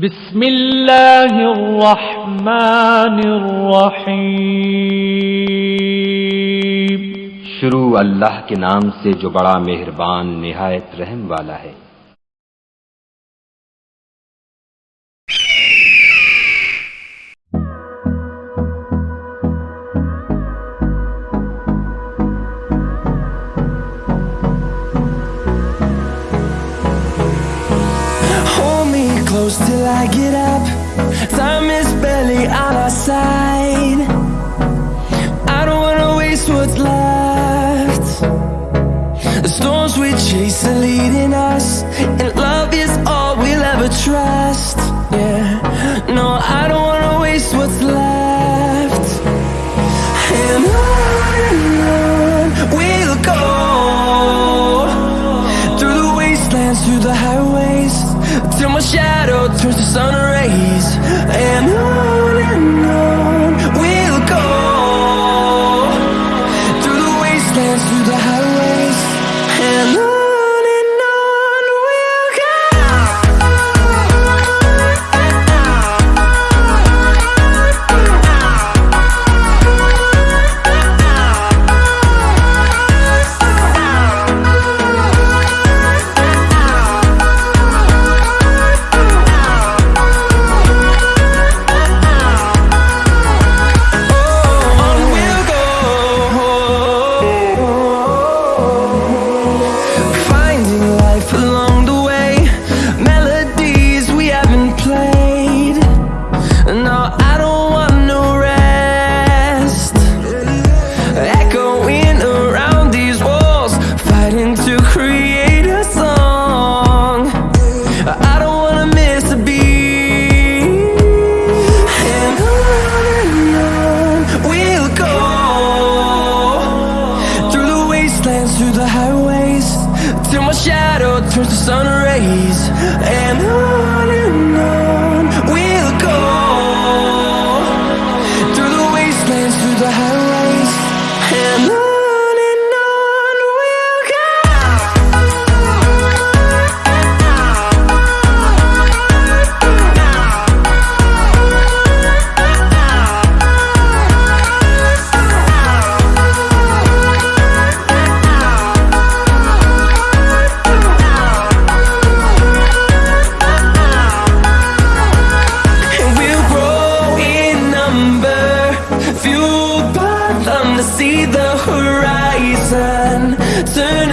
بسم اللہ الرحمن الرحیم۔ شروع اللہ کے نام سے جو بڑا مہربان، نہایت رحم والا ہے۔ I get up Time is barely on our side. I don't wanna waste what's left. The storms we chase are leading us And love is all we'll ever trust Yeah. through the highways Till my shadow turns to sun rays. And on and on. see the horizon. Turn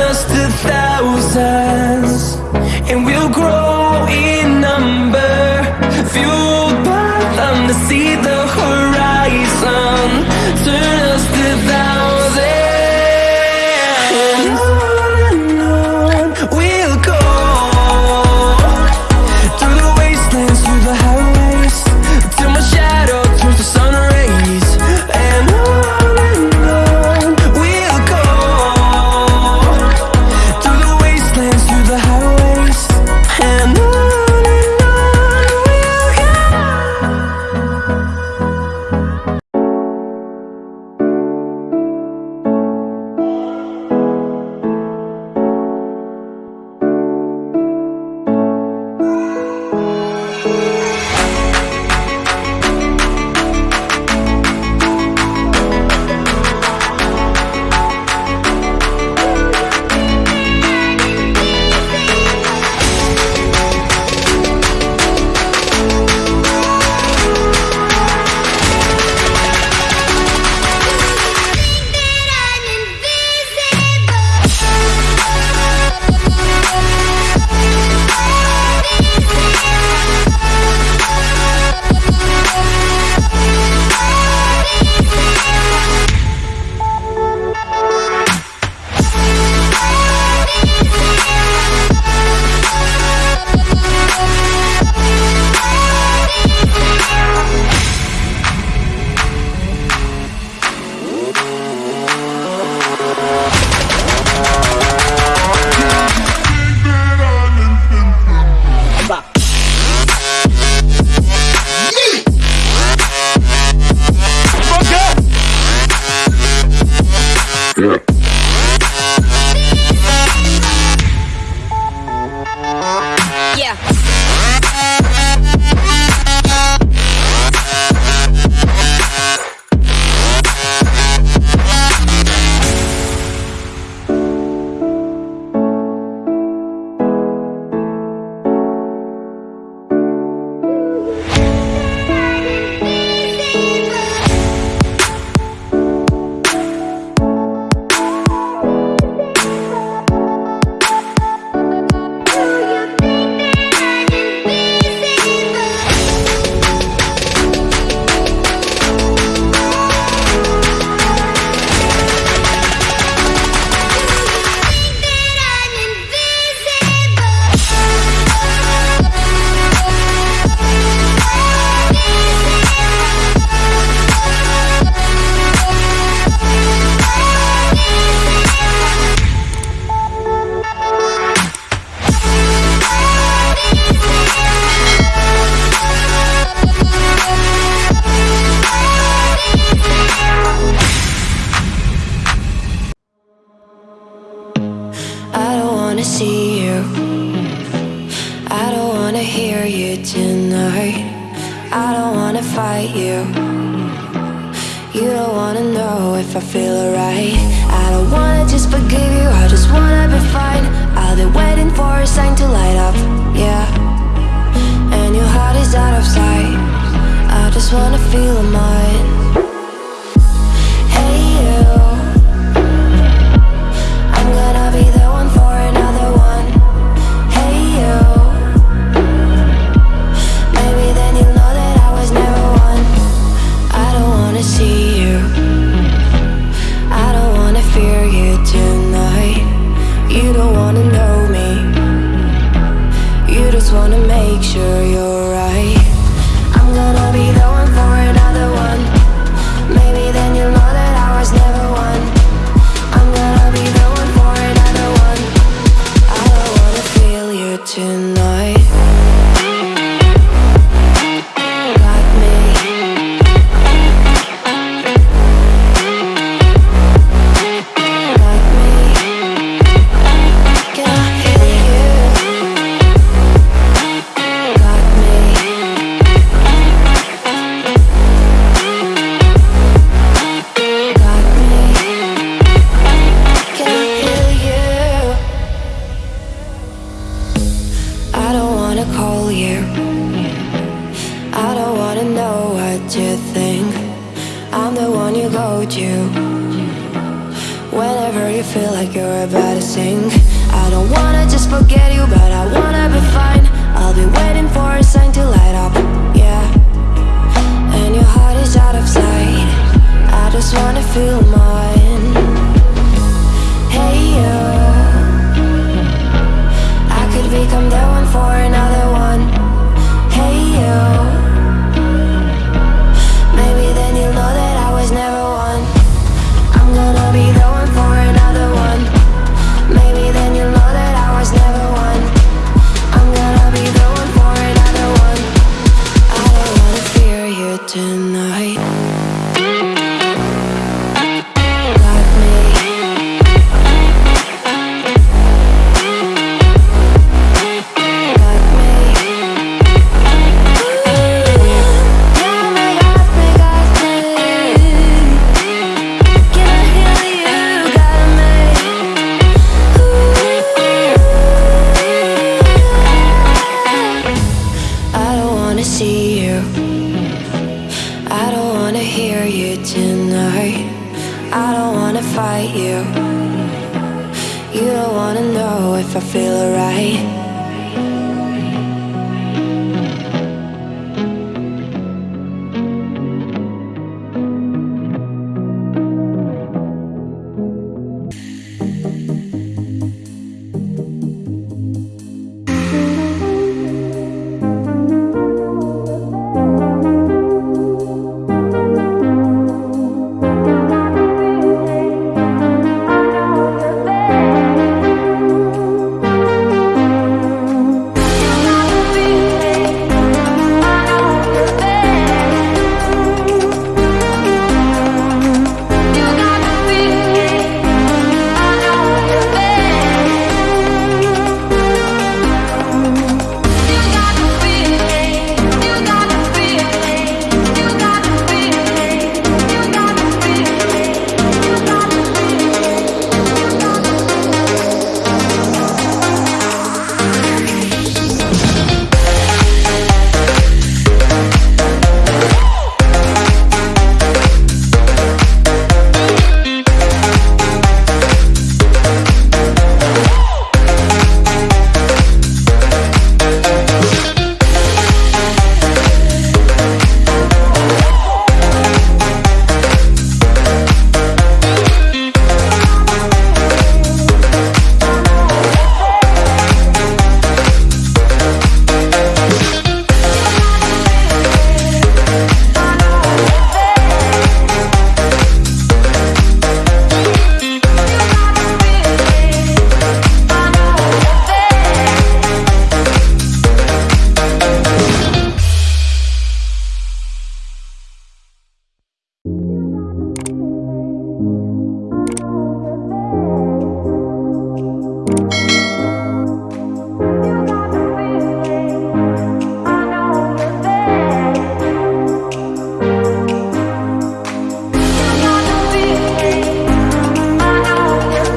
fight you. You don't wanna know if I feel alright. I don't wanna just when you go to Whenever you feel like you're about to sink. I don't wanna just forget you, but I wanna be fine. I'll be waiting for a sign to light up, yeah. And your heart is out of sight. I just wanna feel mine. Hey, yeah pretend I feel alright.